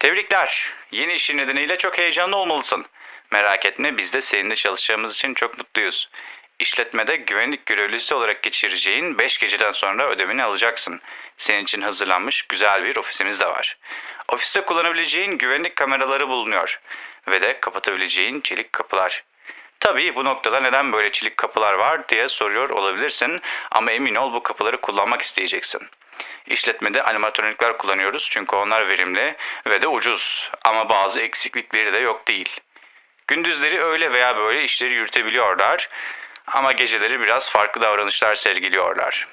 Tebrikler. Yeni işin nedeniyle çok heyecanlı olmalısın. Merak etme biz de seninle çalışacağımız için çok mutluyuz. İşletmede güvenlik görevlisi olarak geçireceğin 5 geceden sonra ödemeni alacaksın. Senin için hazırlanmış güzel bir ofisimiz de var. Ofiste kullanabileceğin güvenlik kameraları bulunuyor. Ve de kapatabileceğin çelik kapılar. Tabii bu noktada neden böyle çelik kapılar var diye soruyor olabilirsin ama emin ol bu kapıları kullanmak isteyeceksin. İşletmede animatronikler kullanıyoruz çünkü onlar verimli ve de ucuz ama bazı eksiklikleri de yok değil. Gündüzleri öyle veya böyle işleri yürütebiliyorlar ama geceleri biraz farklı davranışlar sergiliyorlar.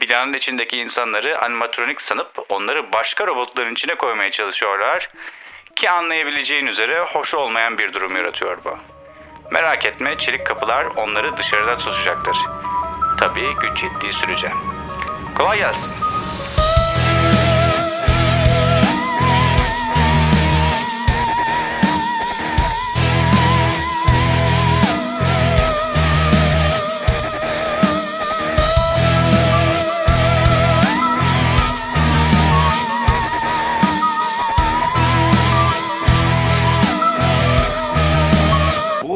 Binanın içindeki insanları animatronik sanıp onları başka robotların içine koymaya çalışıyorlar ki anlayabileceğin üzere hoş olmayan bir durum yaratıyor bu. Merak etme çelik kapılar onları dışarıda tutacaktır. Tabii güç yettiği sürece. Kolay gelsin.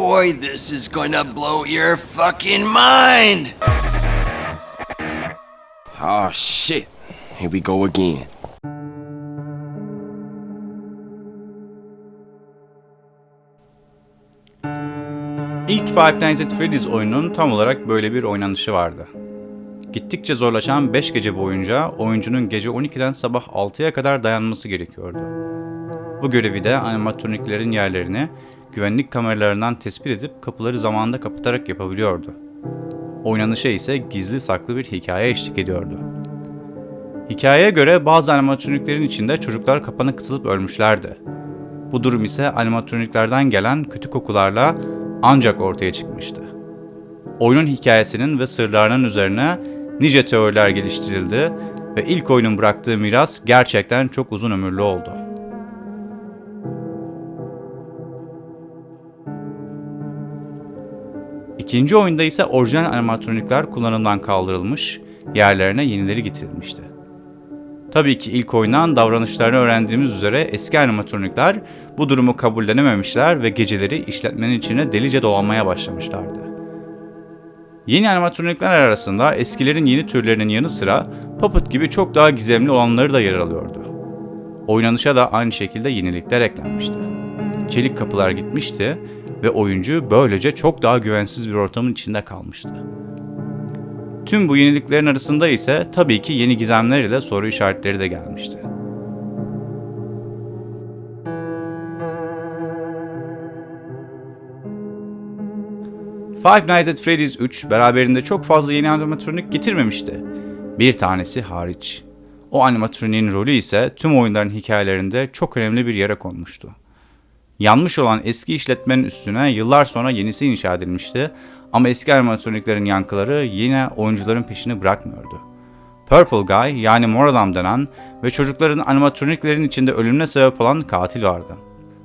Boy, this is gonna blow your fucking mind! Oh shit. Here we go again. İlk Five Nights at Freddy's oyunun tam olarak böyle bir oynanışı vardı. Gittikçe zorlaşan 5 gece boyunca oyuncunun gece 12'den sabah 6'ya kadar dayanması gerekiyordu. Bu görevi de animatroniklerin yerlerini güvenlik kameralarından tespit edip kapıları zamanında kapatarak yapabiliyordu. Oynanışa ise gizli saklı bir hikaye eşlik ediyordu. Hikayeye göre bazı animatroniklerin içinde çocuklar kapana kısılıp ölmüşlerdi. Bu durum ise animatroniklerden gelen kötü kokularla ancak ortaya çıkmıştı. Oyunun hikayesinin ve sırlarının üzerine nice teoriler geliştirildi ve ilk oyunun bıraktığı miras gerçekten çok uzun ömürlü oldu. İkinci oyunda ise orijinal animatronikler kullanımdan kaldırılmış, yerlerine yenileri getirilmişti. Tabii ki ilk oyundan davranışlarını öğrendiğimiz üzere eski animatronikler bu durumu kabullenememişler ve geceleri işletmenin içine delice dolanmaya başlamışlardı. Yeni animatronikler arasında eskilerin yeni türlerinin yanı sıra Puppet gibi çok daha gizemli olanları da yer alıyordu. Oynanışa da aynı şekilde yenilikler eklenmişti. Çelik kapılar gitmişti ve oyuncu böylece çok daha güvensiz bir ortamın içinde kalmıştı. Tüm bu yeniliklerin arasında ise tabii ki yeni gizemler ile soru işaretleri de gelmişti. Five Nights at Freddy's 3 beraberinde çok fazla yeni animatronik getirmemişti. Bir tanesi hariç. O animatroniğin rolü ise tüm oyunların hikayelerinde çok önemli bir yere konmuştu. Yanmış olan eski işletmenin üstüne yıllar sonra yenisi inşa edilmişti ama eski animatroniklerin yankıları yine oyuncuların peşini bırakmıyordu. Purple Guy yani mor adam denen ve çocukların animatroniklerin içinde ölümüne sebep olan katil vardı.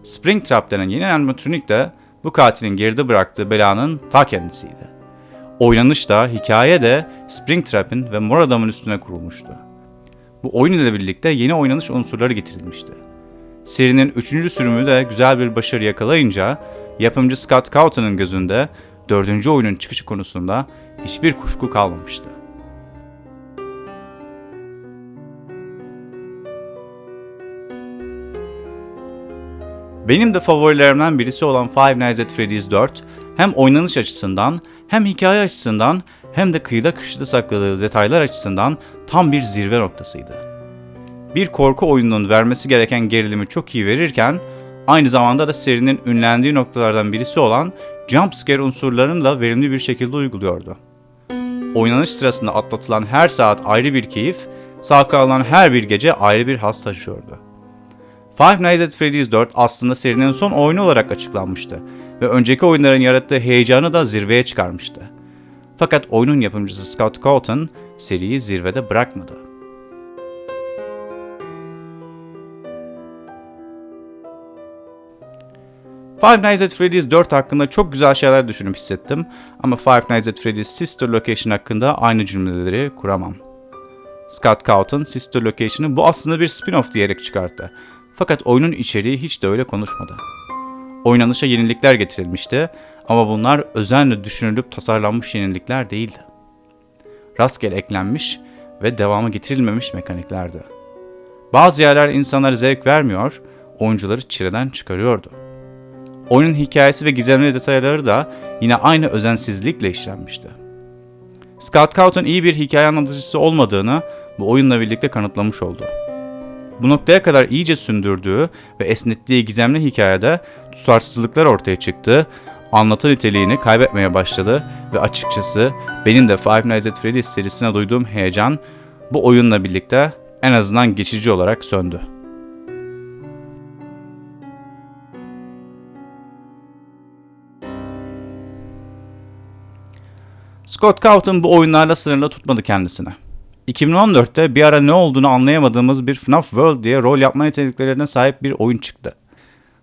Springtrap denen yeni animatronik de bu katilin geride bıraktığı belanın ta kendisiydi. Oynanış da, hikaye de Springtrap'in ve mor adamın üstüne kurulmuştu. Bu oyun ile birlikte yeni oynanış unsurları getirilmişti. Serinin 3. sürümü de güzel bir başarı yakalayınca yapımcı Scott Cawthon'ın gözünde 4. oyunun çıkışı konusunda hiçbir kuşku kalmamıştı. Benim de favorilerimden birisi olan Five Nights at Freddy's 4 hem oynanış açısından hem hikaye açısından hem de kıyıda köşede sakladığı detaylar açısından tam bir zirve noktasıydı. Bir korku oyununun vermesi gereken gerilimi çok iyi verirken aynı zamanda da serinin ünlendiği noktalardan birisi olan jumpscare unsurlarını da verimli bir şekilde uyguluyordu. Oynanış sırasında atlatılan her saat ayrı bir keyif, sağ kalan her bir gece ayrı bir has taşıyordu. Five Nights at Freddy's 4 aslında serinin son oyunu olarak açıklanmıştı ve önceki oyunların yarattığı heyecanı da zirveye çıkarmıştı. Fakat oyunun yapımcısı Scott Cawthon seriyi zirvede bırakmadı. Five Nights at Freddy's 4 hakkında çok güzel şeyler düşünüp hissettim ama Five Nights at Freddy's Sister Location hakkında aynı cümleleri kuramam. Scott Cawthon Sister Location'ı bu aslında bir spin-off diyerek çıkarttı. Fakat oyunun içeriği hiç de öyle konuşmadı. Oynanışa yenilikler getirilmişti ama bunlar özenle düşünülüp tasarlanmış yenilikler değildi. Rastgele eklenmiş ve devamı getirilmemiş mekaniklerdi. Bazı yerler insanlara zevk vermiyor, oyuncuları çileden çıkarıyordu. Oyunun hikayesi ve gizemli detayları da yine aynı özensizlikle işlenmişti. Scott Cawthon iyi bir hikaye anlatıcısı olmadığını bu oyunla birlikte kanıtlamış oldu. Bu noktaya kadar iyice sündürdüğü ve esnettiği gizemli hikayede tutarsızlıklar ortaya çıktı, anlatı niteliğini kaybetmeye başladı ve açıkçası benim de Five Nights at Freddy's serisine duyduğum heyecan bu oyunla birlikte en azından geçici olarak söndü. Scott Cawthon bu oyunlarla sınırlı tutmadı kendisini. 2014'te bir ara ne olduğunu anlayamadığımız bir FNAF World diye rol yapma niteliklerine sahip bir oyun çıktı.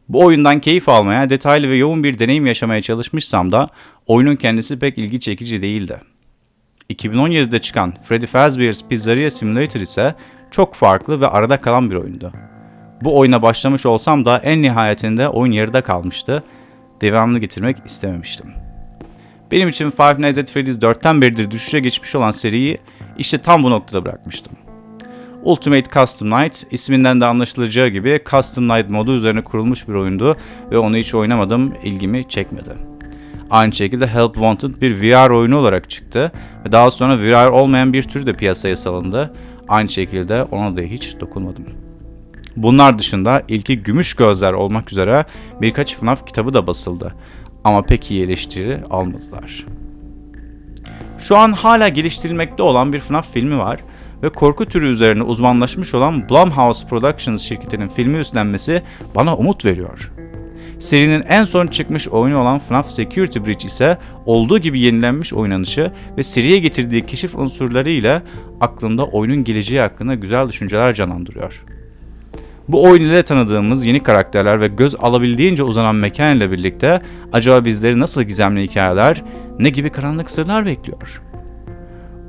Bu oyundan keyif almaya, detaylı ve yoğun bir deneyim yaşamaya çalışmışsam da oyunun kendisi pek ilgi çekici değildi. 2017'de çıkan Freddy Fazbear's Pizzeria Simulator ise çok farklı ve arada kalan bir oyundu. Bu oyuna başlamış olsam da en nihayetinde oyun yarıda kalmıştı. Devamını getirmek istememiştim. Benim için Five Nights at Freddy's 4'ten beridir düşüşe geçmiş olan seriyi işte tam bu noktada bırakmıştım. Ultimate Custom Night isminden de anlaşılacağı gibi Custom Night modu üzerine kurulmuş bir oyundu ve onu hiç oynamadım, ilgimi çekmedi. Aynı şekilde Help Wanted bir VR oyunu olarak çıktı ve daha sonra VR olmayan bir tür de piyasaya salındı. Aynı şekilde ona da hiç dokunmadım. Bunlar dışında ilki Gümüş Gözler olmak üzere birkaç FNAF kitabı da basıldı. Ama pek iyi eleştiri almadılar. Şu an hala geliştirilmekte olan bir FNAF filmi var ve korku türü üzerine uzmanlaşmış olan Blumhouse Productions şirketinin filmi üstlenmesi bana umut veriyor. Serinin en son çıkmış oyunu olan FNAF Security Breach ise olduğu gibi yenilenmiş oynanışı ve seriye getirdiği keşif unsurları ile aklımda oyunun geleceği hakkında güzel düşünceler canlandırıyor. Bu oyun ile tanıdığımız yeni karakterler ve göz alabildiğince uzanan mekan ile birlikte acaba bizleri nasıl gizemli hikayeler, ne gibi karanlık sırlar bekliyor?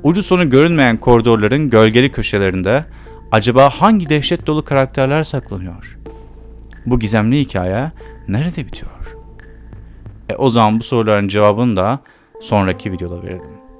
Ucu sonu görünmeyen koridorların gölgeli köşelerinde acaba hangi dehşet dolu karakterler saklanıyor? Bu gizemli hikaye nerede bitiyor? E o zaman bu soruların cevabını da sonraki videoda verelim.